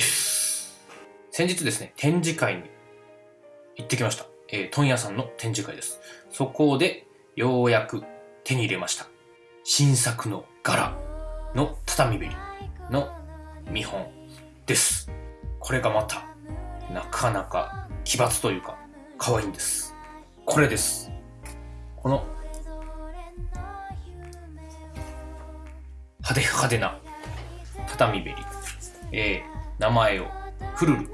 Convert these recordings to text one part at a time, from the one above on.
先日ですね、展示会に行ってきました。えー、問屋さんの展示会です。そこで、ようやく手に入れました。新作の柄の畳べりの見本です。これがまた、なかなか奇抜というか、可愛いんです。これです。この、派手派手な畳べり。えー、名前を、フルル。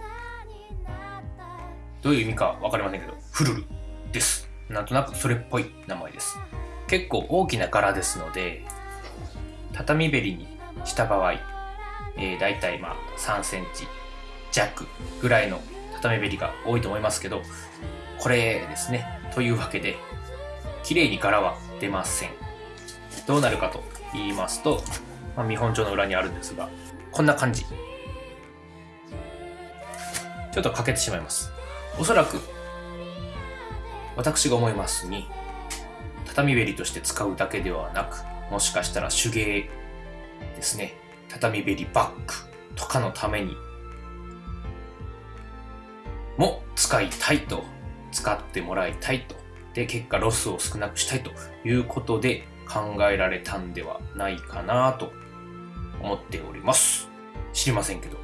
どういう意味かわかりませんけど、フルルです。なんとなくそれっぽい名前です。結構大きな柄ですので、畳べりにした場合、えー、大体まあ3センチ弱ぐらいの畳べりが多いと思いますけど、これですね。というわけで、綺麗に柄は出ません。どうなるかと言いますと、まあ、見本帳の裏にあるんですが、こんな感じ。ちょっと欠けてしまいます。おそらく、私が思いますに、畳べりとして使うだけではなく、もしかしたら手芸ですね、畳べりバッグとかのためにも使いたいと、使ってもらいたいと、で、結果ロスを少なくしたいということで考えられたんではないかなと思っております。知りませんけど。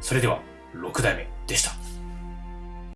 それでは、6代目でした。